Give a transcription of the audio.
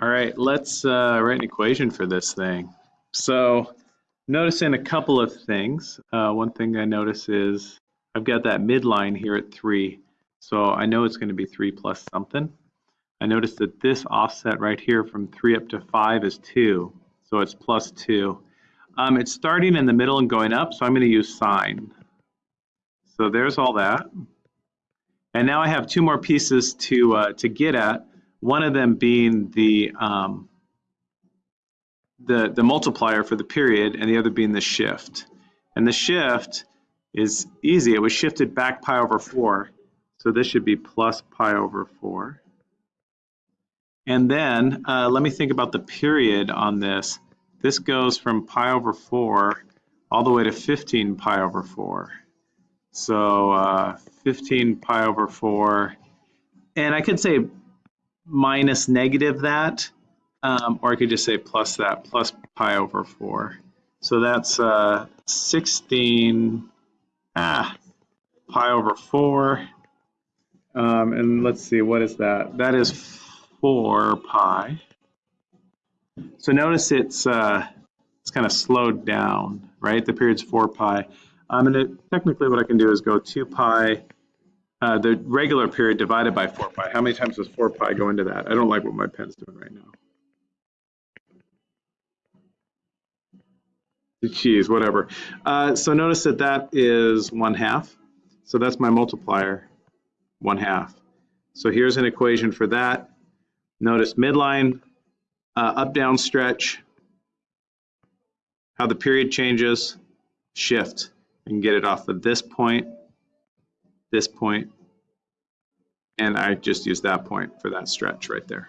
All right, let's uh, write an equation for this thing. So noticing a couple of things. Uh, one thing I notice is I've got that midline here at 3. So I know it's going to be 3 plus something. I notice that this offset right here from 3 up to 5 is 2. So it's plus 2. Um, it's starting in the middle and going up, so I'm going to use sine. So there's all that. And now I have two more pieces to, uh, to get at, one of them being the, um, the, the multiplier for the period and the other being the shift. And the shift is easy. It was shifted back pi over 4. So this should be plus pi over 4. And then uh, let me think about the period on this. This goes from pi over 4 all the way to 15 pi over 4. So uh, 15 pi over 4. And I could say minus negative that, um, or I could just say plus that, plus pi over 4. So that's uh, 16 ah, pi over 4. Um, and let's see, what is that? That is 4 pi. So notice it's uh, it's kind of slowed down, right? The period's 4 pi. Um, and it, technically what I can do is go 2 pi, uh, the regular period divided by 4 pi. How many times does 4 pi go into that? I don't like what my pen's doing right now. Geez, whatever. Uh, so notice that that is 1 half. So that's my multiplier, 1 half. So here's an equation for that. Notice midline, uh, up down stretch, how the period changes, shift, and get it off of this point, this point, and I just use that point for that stretch right there.